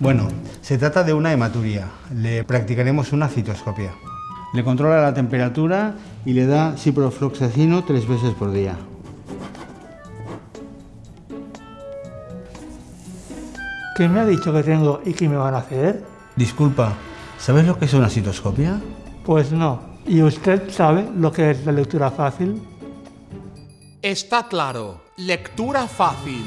Bueno, se trata de una hematuria. Le practicaremos una citoscopia. Le controla la temperatura y le da ciprofloxacino tres veces por día. ¿Qué me ha dicho que tengo y qué me van a hacer? Disculpa, ¿sabes lo que es una citoscopia? Pues no. ¿Y usted sabe lo que es la lectura fácil? Está claro. Lectura fácil.